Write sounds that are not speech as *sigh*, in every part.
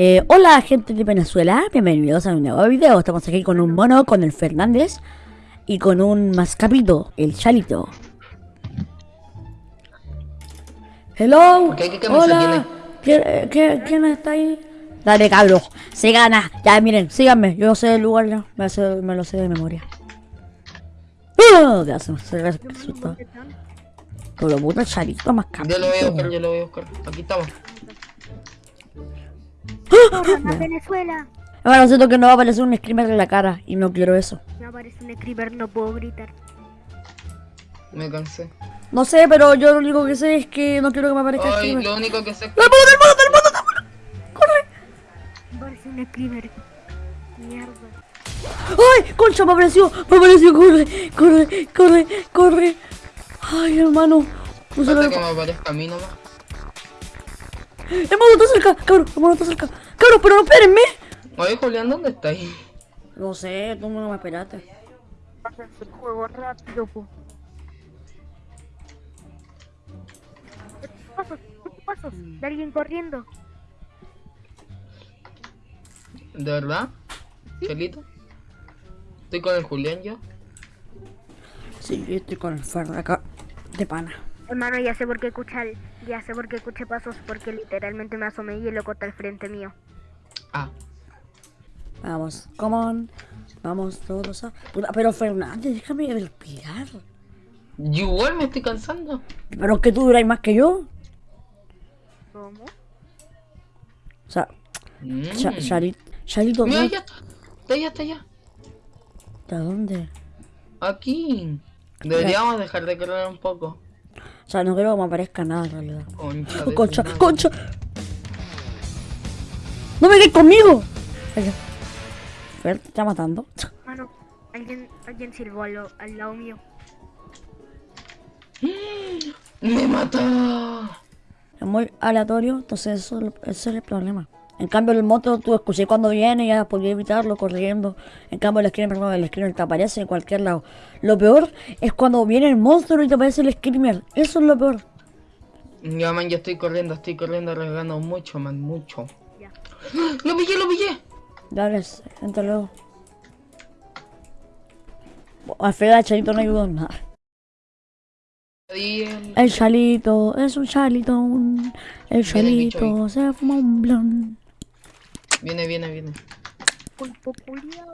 Eh, hola gente de Venezuela, bienvenidos a un nuevo video. Estamos aquí con un mono, con el Fernández y con un mascapito, el Chalito. Hello, ¿Qué- hola, ¿Quién, qué- quién está ahí? Dale cabros, se gana. Ya miren, síganme, yo sé el lugar ya, me, sé- me lo sé de memoria. ¡Ah! Ya se me asustó. Pero puta Chalito, mascapito. Yo lo voy a buscar, yo lo voy a buscar. Aquí estamos. Corran a Venezuela. Bueno, siento que no va a aparecer un screamer en la cara y no quiero eso. No aparece un screamer, no puedo gritar. Me cansé. No sé, pero yo lo único que sé es que no quiero que me aparezca Ay, screamer. lo único que sé es que... ¡Del mono, del mono, del mono, del mono! ¡Corre! Aparece un screamer. Mierda. ¡Ay! ¡Concha! Me apareció, me apareció, corre, corre, corre, corre. Ay, hermano. No se lo que me aparezca a mí nomás. El mono está cerca, cabrón, el mono está cerca. Pero no espérenme. Oye, Julián, ¿dónde está ahí? No sé, tú no me esperaste. El juego rápido, po. Pasos, pasos. De alguien corriendo. ¿De verdad? ¿Chelito? Estoy con el Julián yo. Sí, yo estoy con el ferro acá de pana. Hermano, ya sé por qué escucha el- Ya sé por qué escuché pasos, porque literalmente me asomé y el loco está al frente mío. Ah. Vamos, come on. Vamos todos a... Puta, pero Fernández, déjame respirar. Yo igual me estoy cansando. Pero es que tú duráis más que yo. ¿Cómo? O sea, Mm. Cha- Charit- Charito, Mira, ya está. Está allá, está allá. ¿de dónde? Aquí. Deberíamos dejar de correr un poco. O sea, no creo que me aparezca nada en realidad. Concha de Concha, concha. ¡No me quedes conmigo! Fer, ¿te está matando? Hermano, alguien, alguien silbó al, lo- al lado mío. ¡Me mató! Es muy aleatorio, entonces eso, ese es el problema. En cambio, el moto tú escuché cuando viene y ya podía evitarlo corriendo. En cambio, el screamer, no, el screamer te aparece en cualquier lado. Lo peor es cuando viene el monstruo y te aparece el screamer. Eso es lo peor. Ya, man, yo estoy corriendo, estoy corriendo, arriesgando mucho, man, mucho. ¡Lo pillé, lo pillé! Dale, entra luego. Al final, el chalito no ayudó en nada. El- El chalito es un chalito. un- El chalito se fuma un blon. Viene, viene, viene. Pulpo culiao.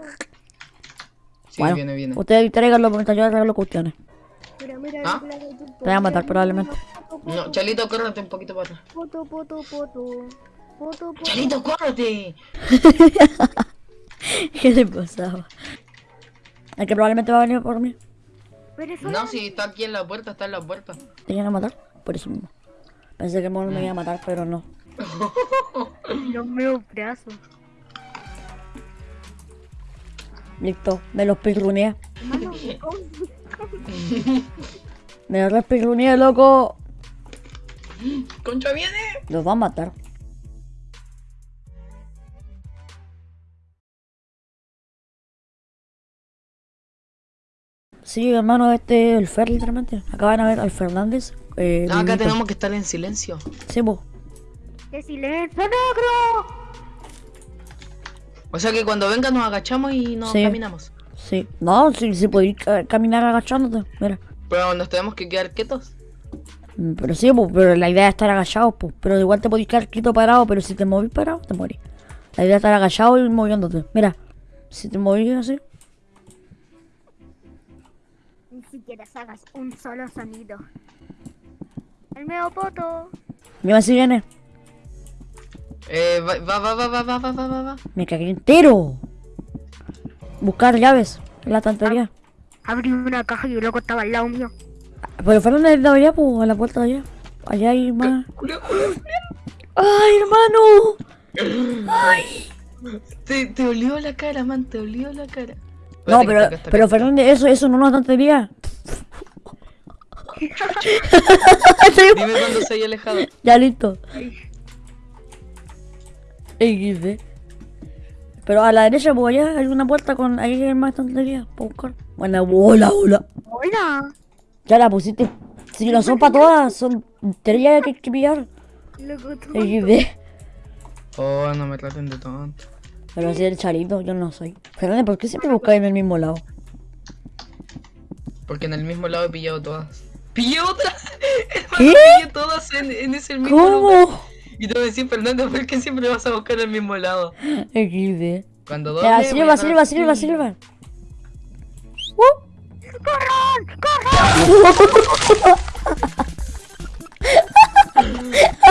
Sí, Bueno, viene, viene. Ustedes tráiganlo mientras yo arreglo cuestiones. Mira, mira, ¿Ah? Te voy a matar probablemente. No, Chalito, córrete un poquito para atrás. Poto, poto, poto. Poto. Chalito, córrete. *laughs* ¿Qué le pasaba? El que probablemente va a venir por mí. No, si está aquí en la puerta, está en la puerta. ¿Te iban a matar? Por eso mismo. Pensé que el mono me iba a matar, pero no. *laughs* Los meus brazos. Listo, me los pirruneé. *laughs* Me los pirruneé, loco. Concha viene. Los va a matar. Sí, hermano, este es el Fer, literalmente. Acaban de ver al Fernández. Eh, No, acá Mimito. tenemos que estar en silencio. Sí, po. ¡Qué silencio negro! O sea que cuando venga nos agachamos y nos Sí. caminamos. Sí. No, sí, sí podéis ca- caminar agachándote. Mira. Pero nos tenemos que quedar quietos. Mm, Pero sí, pues, pero la idea es estar agachado, pues. Pero igual te podéis quedar quieto parado, pero si te movís parado, te morís. La idea es estar agachado y moviéndote. Mira, si te movís así. Siquiera hagas un solo sonido. El meo poto. Mira si viene. Eh, va, va, va, va, va, va, va, va, va, va. Me cagué entero. Buscar llaves en la estantería. Abrí una caja y el loco estaba al lado mío. Pero fueron de de allá, pues, a la puerta de allá. Allá hay más. ¡Ay, hermano! ¡Ay! Te, te olió la cara, man, te olió la cara. No, pero, pero. Fernández, eso, eso no es una tontería. *laughs* Dime cuando se haya alejado. ya listo. XD. Pero a la derecha, pues allá hay una puerta con. Ahí hay más tonterías para buscar. Bueno, hola, hola. Hola. Ya la pusiste. Si no son para todas, son tres que hay que pillar. Loco, tú. XD. Oh, no me traten de tonto. Pero así el charito, yo no soy. Fernández, ¿por qué siempre buscáis en el mismo lado? Porque en el mismo lado he pillado todas. ¡Pillé otras! *laughs* ¿Qué? Pillé todas en, en ese mismo lugar. ¿Cómo? Y te voy a decir, Fernando, ¿por qué siempre vas a buscar el mismo lado? XD. Cuando doble, Ya, silba, silba, silba, silba. Uh. ¿Qué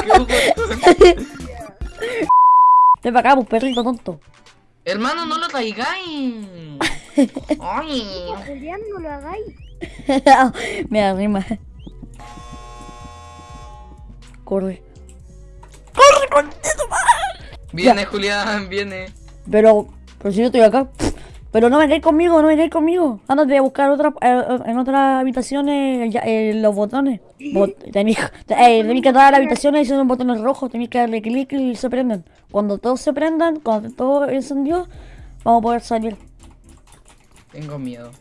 hubo? Ven para acá, pues perrito tonto. Hermano, no lo traigáis. *laughs* Ay. Julián, no lo hagáis. Me da rima. Corre. ¡Corre, contento, Viene, Julián, viene. Pero, pero si yo estoy acá. Pero no vengáis conmigo, no vengáis conmigo. Ándate a buscar otra, eh, en otras habitaciones ya, eh, los botones. Bot- tenéis, eh, tenéis que dar a las habitaciones y son botones rojos. Tenéis que darle clic y se prenden. Cuando todos se prendan, cuando todo encendió, vamos a poder salir. Tengo miedo.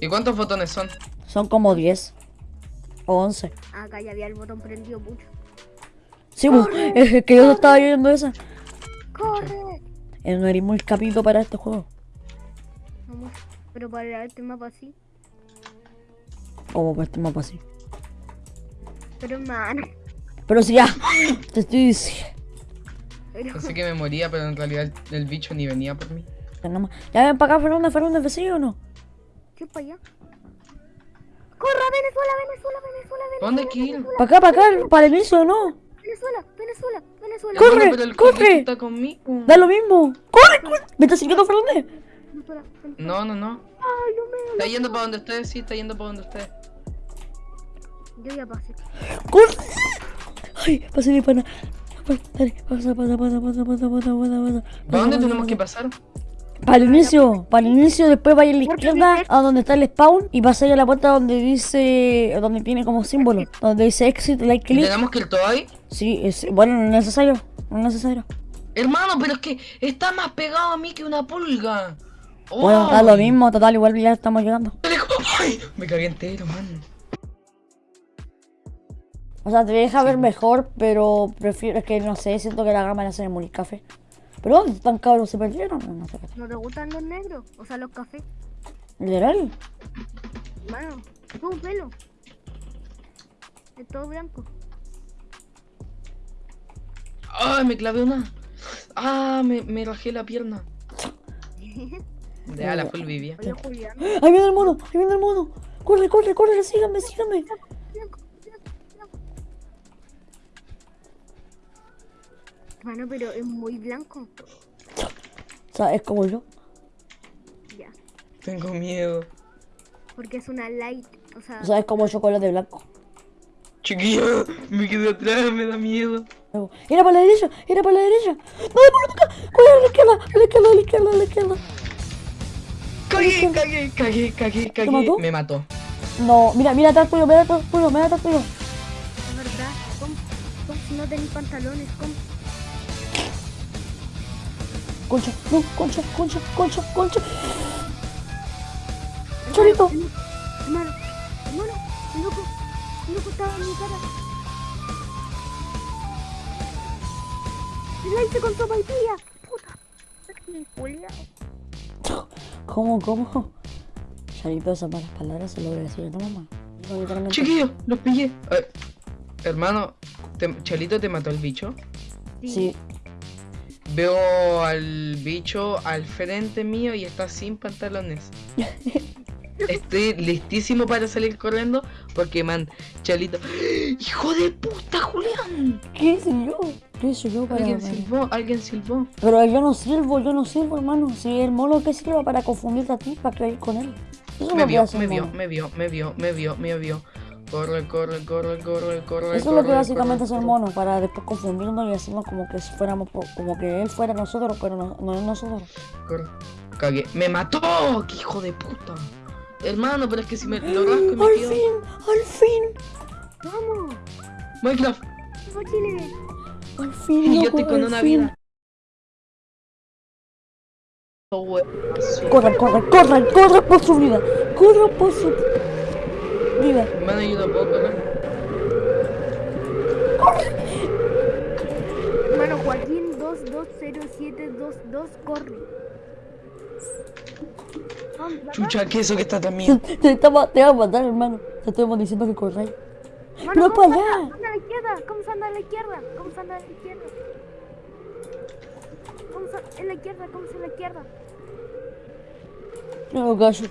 ¿Y cuántos botones son? Son como 10 o 11. Acá ya había el botón prendido mucho. Sí, pues, es que yo estaba viendo esa. ¡Corre! Eh, No eres muy capito para este juego. No mucho. Pero para este mapa sí. Como para este mapa así. Pero hermano. Pero si ya, *laughs* te estoy diciendo. Pero... Pensé que me moría, pero en realidad el, el bicho ni venía por mí. Ya no ven para acá, Fernández, ¿ves sí o no? ¿Qué para allá? ¡Corra, Venezuela, Venezuela, Venezuela, Venezuela! ¿Dónde hay que ir? Para acá, para acá, para el inicio, ¿no? Venezuela, Venezuela, Venezuela. Corre, pero el corre. Está conmigo. Da lo mismo. ¡Corre, corre! ¿Me estás siguiendo, Fernández? No, no, no. Ay, no me... Está yendo para donde ustedes, sí, está yendo para donde ustedes. Yo ya pasé. ¡Corre! Ay, pasé mi pana. Dale, pasa, pasa, pasa, pasa, pasa, pasa, pasa, pasa. ¿Para dónde tenemos que pasar? Para el inicio, para el inicio, después vaya a la izquierda a donde está el spawn y vas a ir a la puerta donde dice, donde tiene como símbolo, *laughs* donde dice exit, like ¿Y click. tenemos que ir todo ahí? Sí, es, bueno, no es necesario, no es necesario. Hermano, pero es que está más pegado a mí que una pulga. Bueno, da lo mismo, total, igual ya estamos llegando. ¡Ay! Me cagué entero, man. O sea, te deja ver mejor, pero prefiero, es que no sé, siento que la gama la hace muy café. ¿Pero dónde están cabros? ¿Se perdieron? No, no sé. ¿No te gustan los negros? O sea, los cafés. ¿Literal? Mano, tu pelo. Es todo blanco. ¡Ay, me clavé una! ¡Ah, me, me rajé la pierna! Ya, la full vivía. Oye, Julián. ¡Ahí viene el mono! ¡Ahí viene el mono! ¡Corre, corre, corre! ¡Síganme, síganme! Mano, pero es muy blanco. O sea, es como yo. Ya. Tengo miedo. Porque es una light. O sea, O sea, es como el chocolate blanco. Chiquillo, me quedé atrás, me da miedo. Era para la derecha, era para la derecha. No, por acá. Cuidado a la izquierda, a la izquierda, a la izquierda, a la izquierda. Cagué, cagué, cagué, cagué, cagué. mató? Me mató. No, mira, mira atrás tuyo, mira atrás tuyo, mira atrás tuyo. es verdad. ¿Cómo? ¿Cómo? Si no tenéis pantalones, ¿cómo? Concha, no, concha, concha, concha, concha. Chorito. Hermano, hermano, el loco, el loco estaba en mi cara. El la hice con sopa y pilla. Puta. ¿Cómo, cómo? Charito, esas malas palabras se lo voy a decir a tu mamá. Chiquillo, los pillé. Eh, hermano, te- Chelito te mató el bicho. Sí, Veo al bicho al frente mío y está sin pantalones. *laughs* Estoy listísimo para salir corriendo porque, man, Chelito. *gasps* ¡Hijo de puta, Julián! ¿qué yo? ¿Qué yo para.? Alguien silbó, alguien silbó. Pero yo no sirvo, yo no sirvo, hermano. Si el mono que sirva para confundirte a ti, para creer con él. Eso Me vio, me vio, me vio, me vio, me vio, me vio. Corre, corre, corre, corre, corre. Eso es lo que básicamente corre, hace el mono, para después confundirnos y hacernos como que si fuéramos, como que él fuera nosotros, pero no, no es nosotros. Corre. Cagué. ¡Me mató! ¡Qué hijo de puta! Hermano, pero es que si me lo rasco y me ¡Al quedo. fin! ¡Al fin! Vamos. Minecraft. ¡Al fin! Y yo estoy con al una fin! vida. Corran, corran, corran, corran por su vida. Corran por su vida. Hermano, yo no puedo correr. Hermano, 220722, corre. Chucha, ¿qué es eso que está también? Te, te te vamos a matar, hermano. Te estamos diciendo que corráis. Mano, Pero ¿cómo para se allá. anda? anda a la izquierda? ¿Cómo se anda a la izquierda? ¿Cómo se anda a la izquierda? ¿Cómo se en la izquierda? ¿Cómo se en la izquierda? No, gallo.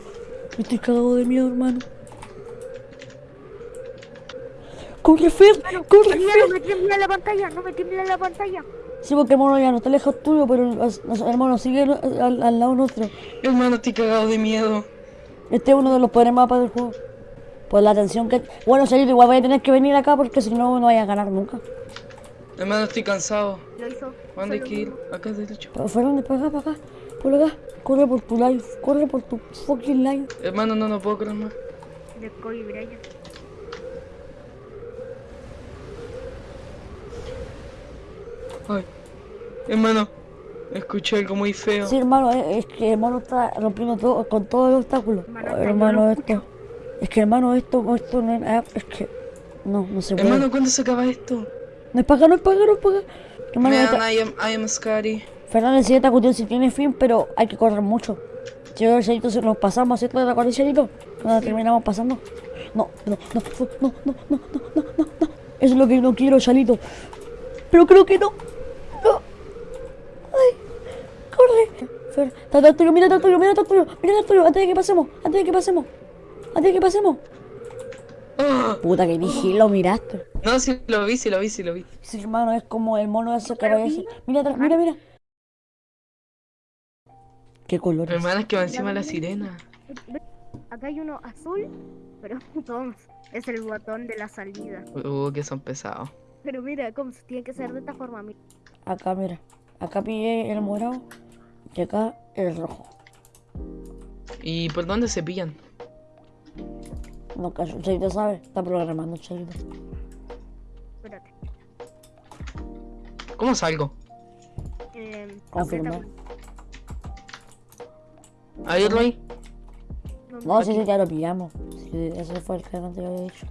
Me estoy cagado de miedo, hermano. ¡Corre, Fer! Mano, ¡Corre, mira, Fer! no me tiembla la pantalla, no me tiembla la pantalla. Sí, porque el mono ya no está lejos tuyo, pero hermanos sigue al, al lado nuestro. Hermano, estoy cagado de miedo. Este es uno de los peores mapas del juego. Por la atención que... Bueno, Salito, igual voy a tener que venir acá porque si no, no vaya a ganar nunca. Hermano, estoy cansado. Lo hizo. ¿Dónde hay que ir? Acá derecho. Pero Fernández, para acá, para acá. Por acá. Corre por tu live. Corre por tu fucking live. Hermano, no, no puedo correr más. De Kobe Bryant. Ay. Hermano, escuché algo muy feo. Sí, hermano, es, que el mono está rompiendo todo, con todo el obstáculo. Hermano, hermano, esto... Es que, hermano, esto, esto no es... Es que... No, no se puede. Hermano, ¿cuándo se acaba esto? No es para acá, no es para acá, no es para acá. Hermano, Man, esta- I am, I am scary. Fernández, si esta cuestión sí tiene fin, pero hay que correr mucho. Si yo se nos pasamos, ¿cierto? ¿De la cual Chelito? Cuando terminamos pasando. No, no, no, no, no, no, no, no, no, no. Eso es lo que no quiero, Chalito. Pero creo que. No. Ay, corre. Fer, está atrás tuyo, mira atrás tuyo, mira atrás tuyo, mira atrás tuyo, antes de que pasemos, antes de que pasemos, antes de que pasemos. Puta que dije, lo miraste. No, sí lo vi, sí lo vi, sí lo vi. Sí, hermano, es como el mono ese que aparece. Mira atrás, mira, mira. ¿Qué colores? Hermano, es que va encima la sirena. Acá hay uno azul, pero *laughs* Tom es el botón de la salida. Uh, que son pesados. Pero mira, cómo se tiene que ser de esta forma. mira. Acá, mira. Acá pillé el morado y acá el rojo. ¿Y por dónde se pillan? No, que el Chelito sabe. Está programando el Chelito. Espérate. ¿Cómo salgo? Eh, Confirmar. aprieta- Ahí, Roy. No, sí, sí, ya lo pillamos. Sí, ese fue el que antes yo había dicho.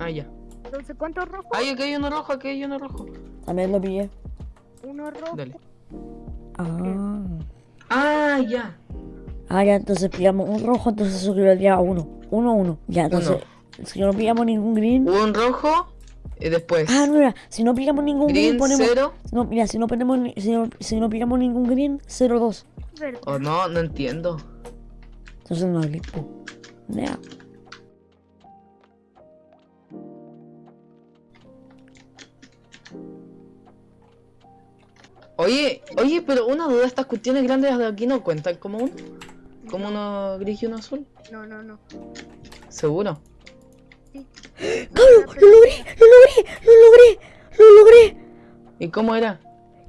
Ah, ya. Entonces, ¿cuántos rojos? Ay, aquí hay uno rojo, aquí hay uno rojo. También lo pillé. Uno rojo. Dale. Ya. Ah, ya, entonces pillamos un rojo, entonces eso equivaldría a uno. Uno, uno. Ya, entonces, si no pillamos ningún green. Un rojo y después. Ah, no, mira, si no pillamos ningún green, Green ponemos. cero. No, mira, si no ponemos ni- si no, si no pillamos ningún green, 0-2. Verde. Oh, no, no entiendo. Entonces no es listo. Oye, oye, pero una duda, estas cuestiones grandes de aquí no cuentan como un. Como uno gris y uno azul. No, no, no. Seguro. Sí. ¡Claro! ¡Lo logré! ¡Lo logré! ¡Lo logré! ¡Lo logré! ¿Y cómo era?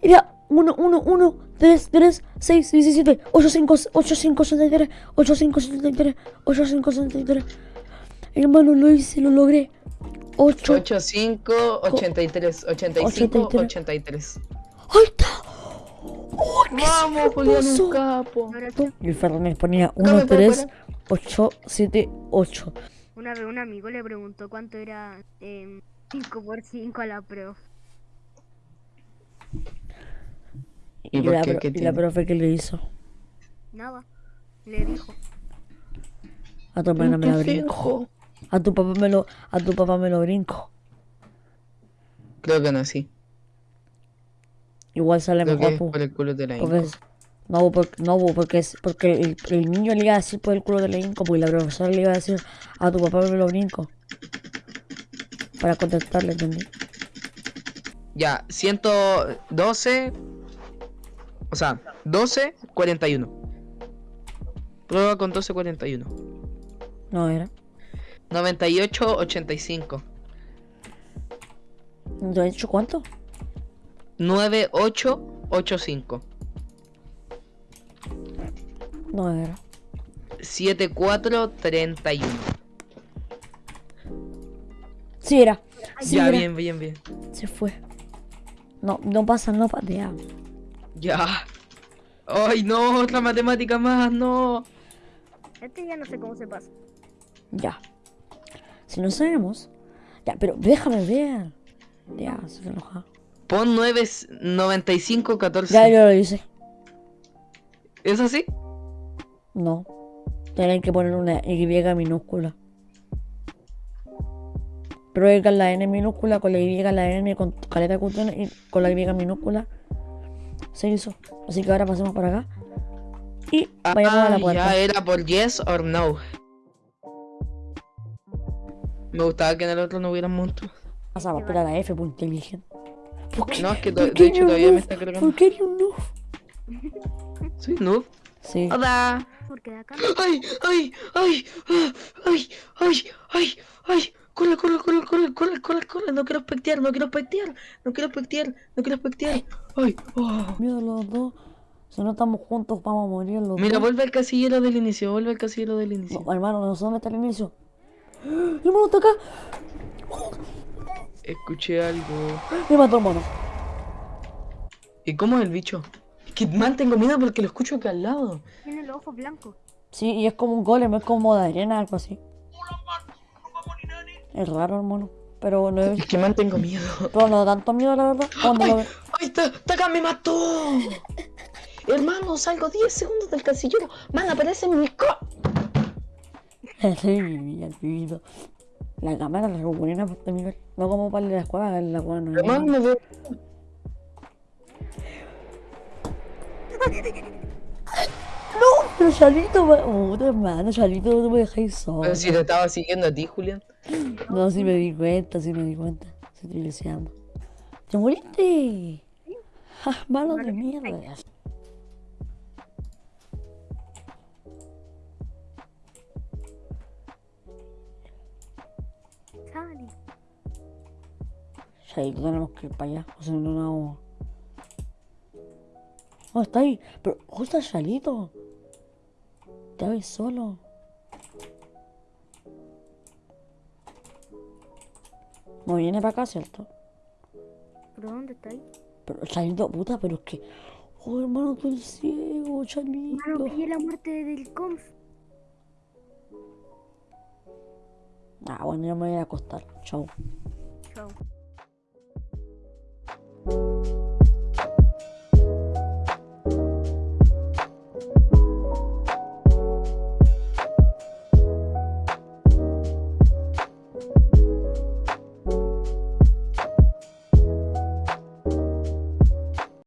Era 1, 1, 1, 3, 3, 6, 17, 8, 5, 8, 5, 73, 8, 5, 73, 8, 5, 73. Hermano, lo hice, lo logré. 8. 8, 5, 83, 85, 83. 83. ¡Ahí está! ¡Oh, qué Vamos, Julián, un capo. Y el Fernández ponía Dame, 1, para, 3, 8, 7, 8. Una vez un amigo le preguntó cuánto era eh, 5 por 5 a la pro. ¿Y por la, qué? pro- ¿Qué y la profe que le hizo. Nada. Le dijo. A tu hermana me la Qué brinco. A tu papá me lo, a tu papá me lo brinco. Creo que no así. Igual sale Lo mejor. por el culo de la Inco. No, porque, no, porque, es, porque el, el, niño le iba a decir por el culo de la Inco, porque la profesora le iba a decir a tu papá me lo brinco. Para contestarle, ¿entendí? Ya, 112. O sea, 12, 41. Prueba con 12, 41. No era. 98, 85. ¿98 cuánto? 9885. 9 era. 7431. Sí era. Sí ya, era. bien, bien, bien. Se fue. No, no pasa, no patea. Ya. Ay, no, otra matemática más, no. Este ya no sé cómo se pasa. Ya. Si no sabemos. Ya, pero déjame ver. Ya, se enoja. Pon 9, 95, 14. Ya yo lo hice. ¿Es así? No. Tienen que poner una Y minúscula. Prueben la N minúscula con la Y, la N con caleta de cuestiones y con la Y minúscula. Se hizo. Así que ahora pasemos por acá. Y vayamos a la Ah, puerta. ya era por yes or no. Me gustaba que en el otro no hubiera monstruos. Pasaba, espera la F, pues inteligente. ¿Por qué? No, es que to- ¿Por qué de hecho todavía me está cargando. ¿Por qué eres un noob? Soy noob. Sí. Hola. Porque de acá ¡Ay! ¡Ay! ¡Ay! ¡Ah! ¡Ay! ¡Ay! ¡Ay! ¡Ay! ¡Corre, corre, corre, corre, corre, corre, corre! No quiero espectear, no quiero espectear, no quiero espectear, no quiero espectear. ¡Ay! ¡Oh! Miedo los dos. Si no estamos juntos, vamos a morir los Mira, dos. vuelve al casillero del inicio, vuelve al casillero del inicio. No, hermano, no sé dónde está el inicio. ¡Ah! ¡Hermano, está acá! Escuché algo. Me mató, hermano. ¿Y cómo es el bicho? Que mal tengo miedo porque lo escucho acá al lado. tiene los ojos blancos. Sí, y es como un golem, es como de arena, algo así. Es raro, hermano. Pero no, es, Es que mal tengo miedo. pero no tanto miedo, la verdad. Cuando lo ¡Ay! ¡Ay! ¡Está, está acá! ¡Me mató! Hermano, salgo 10 segundos del casillero. Man, aparece en mi co... *laughs* Sí, vivía el vivido. La cámara la recuperé de Miguel. No como para la escuela, la escuela no. Me veo... Pero Charlito, puta hermano, Charlito, no me dejáis solo. Pero si te estaba siguiendo a ti, Julián. No, sí me di cuenta, sí me di cuenta. Estoy deseando. ¡Te moriste! ¡Ja, malo de mierda! Charlito, tenemos que ir para allá. O sea, no, no. Oh, está ahí. Pero, ¿dónde está Charlito? Te ves solo. No viene para acá, ¿cierto? ¿Pero dónde está ahí? Pero, Charlito, puta, pero es que. Oh, hermano, tú eres ciego, Mano, Charlito. pillé la muerte del conf. Ah, bueno, yo me voy a acostar. Chau. Chao.